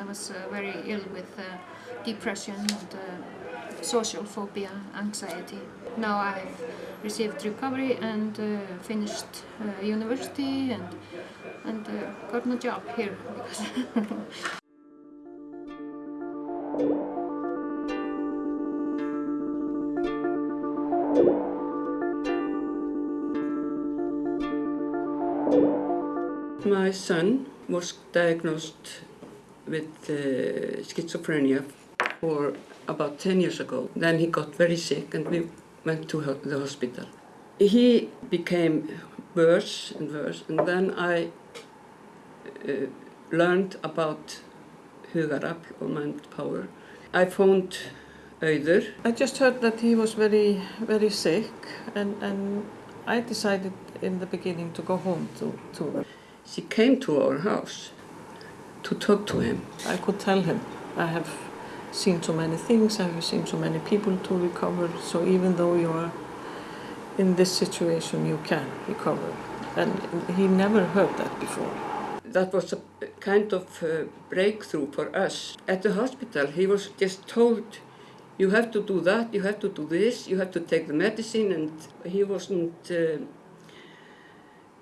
I was uh, very ill with uh, depression and uh, social phobia, anxiety. Now I've received recovery and finished university and and got a job here. My son was diagnosed with uh, schizophrenia for about 10 years ago. Then he got very sick and we went to the hospital. He became worse and worse and then I uh, learned about hugarafl or mind power. I phoned Auður. I just heard that he was very, very sick, and, and I decided in the beginning to go home to, to. She came to our house to talk to him. I could tell him, I have seen so many things, I have seen so many people to recover, so even though you are in this situation, you can recover. And he never heard that before. that was a kind of uh, breakthrough for us. At the hospital, he was just told, you have to do that, you have to do this, you have to take the medicine, and he wasn't uh,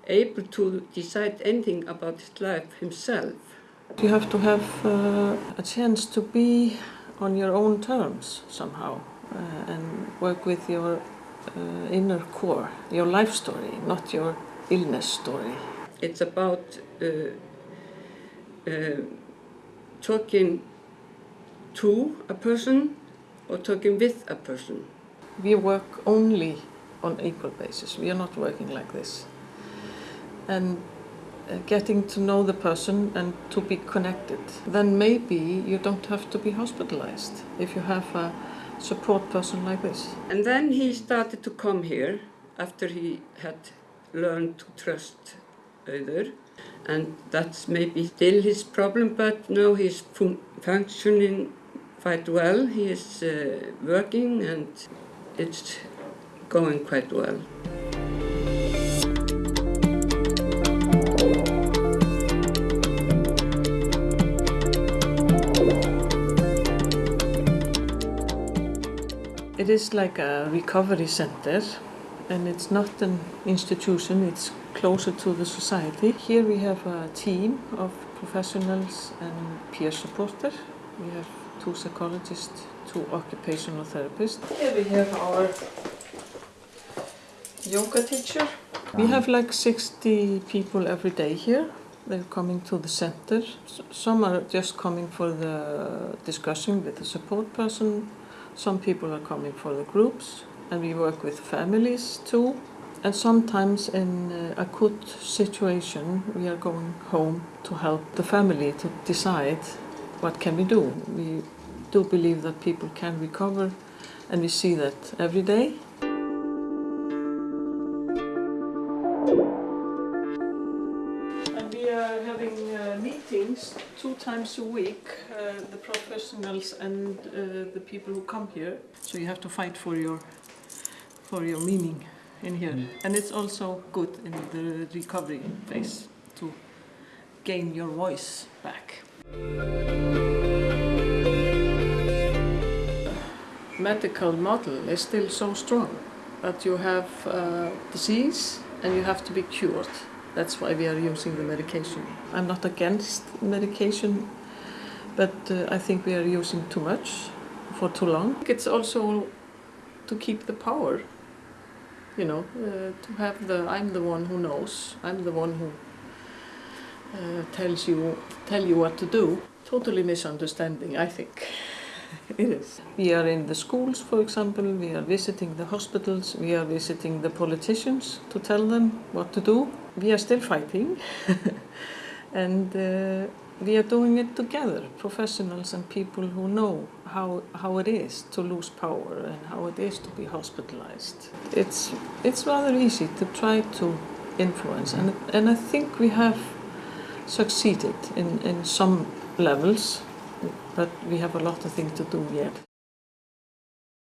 able to decide anything about his life himself. You have to have uh, a chance to be on your own terms somehow uh, and work with your uh, inner core, your life story, not your illness story. It's about uh, uh, talking to a person or talking with a person. We work only on equal basis. We are not working like this. And getting to know the person and to be connected. Then maybe you don't have to be hospitalized if you have a support person like this. And then he started to come here after he had learned to trust other. And that's maybe still his problem, but now he's fun- functioning quite well. He is uh, working and it's going quite well. It is like a recovery center and it's not an institution, it's closer to the society. Here we have a team of professionals and peer supporters. We have two psychologists, two occupational therapists. Here we have our yoga teacher. We have like 60 people every day here. They're coming to the center. Some are just coming for the discussion with the support person. Some people are coming for the groups. And we work with families too. And sometimes in uh, acute situation, we are going home to help the family to decide what can we do. We do believe that people can recover, and we see that every day. Meetings two times a week, uh, the professionals and uh, the people who come here. So you have to fight for your for your meaning in here. And it's also good in the recovery phase to gain your voice back. Medical model is still so strong that you have uh, disease and you have to be cured. That's why we are using the medication. I'm not against medication, but uh, I think we are using too much for too long. It's also to keep the power you know, uh, to have the I'm the one who knows, I'm the one who uh, tells you tell you what to do. Totally misunderstanding, I think. it is. We are in the schools, for example. We are visiting the hospitals. We are visiting the politicians to tell them what to do. We are still fighting, and uh, we are doing it together. Professionals and people who know how how it is to lose power and how it is to be hospitalized. It's it's rather easy to try to influence, and and I think we have succeeded in in some levels, but we have a lot of things to do yet.